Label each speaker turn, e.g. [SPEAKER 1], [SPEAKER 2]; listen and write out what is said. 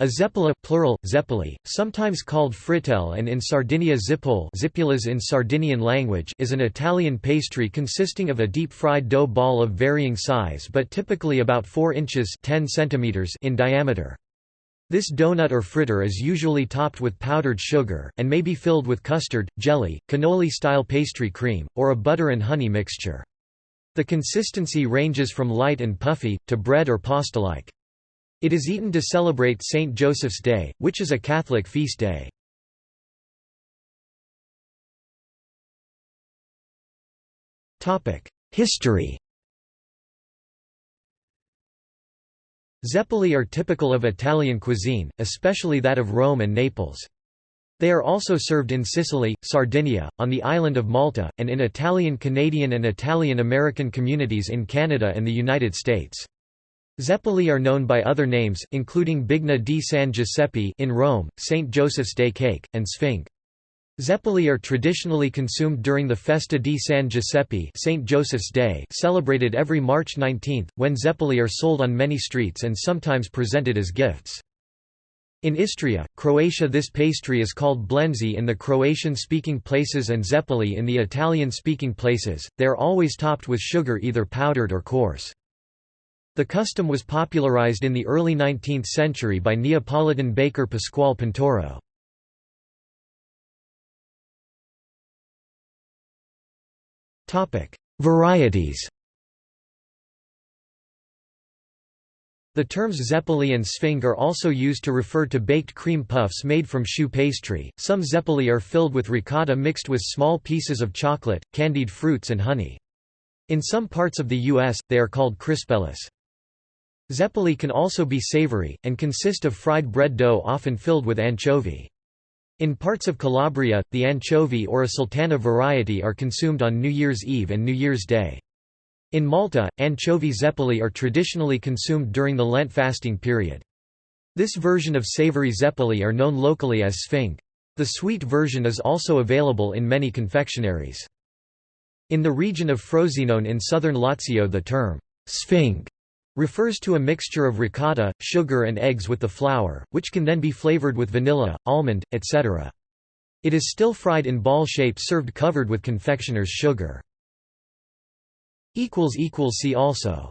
[SPEAKER 1] A zeppola plural, zeppoli, sometimes called frittelle and in Sardinia zippole in Sardinian language is an Italian pastry consisting of a deep-fried dough ball of varying size but typically about 4 inches 10 centimeters in diameter. This donut or fritter is usually topped with powdered sugar, and may be filled with custard, jelly, cannoli-style pastry cream, or a butter and honey mixture. The consistency ranges from light and puffy, to bread or pasta-like. It is eaten to celebrate Saint Joseph's Day, which is a Catholic feast day. History Zeppoli are typical of Italian cuisine, especially that of Rome and Naples. They are also served in Sicily, Sardinia, on the island of Malta, and in Italian-Canadian and Italian-American communities in Canada and the United States. Zeppoli are known by other names, including Bignè di San Giuseppe in Rome, St. Joseph's Day cake, and Sphinghe. Zeppoli are traditionally consumed during the Festa di San Giuseppe St. Joseph's Day celebrated every March 19, when zeppoli are sold on many streets and sometimes presented as gifts. In Istria, Croatia this pastry is called blenzi in the Croatian-speaking places and zeppoli in the Italian-speaking places, they are always topped with sugar either powdered or coarse. The custom was popularized in the early 19th century by Neapolitan baker Pasquale Pinatauro. Varieties The terms zeppoli and sphinghe are also used to refer to baked cream puffs made from choux pastry. Some zeppoli are filled with ricotta mixed with small pieces of chocolate, candied fruits and honey. In some parts of the U.S., they are called crispellis. Zeppoli can also be savory, and consist of fried bread dough often filled with anchovy. In parts of Calabria, the anchovy or a sultana variety are consumed on New Year's Eve and New Year's Day. In Malta, anchovy zeppoli are traditionally consumed during the Lent fasting period. This version of savory zeppoli are known locally as sphinghe. The sweet version is also available in many confectionaries. In the region of Frosinone in southern Lazio the term sphinghe refers to a mixture of ricotta, sugar and eggs with the flour, which can then be flavored with vanilla, almond, etc. It is still fried in ball shape served covered with confectioner's sugar. See also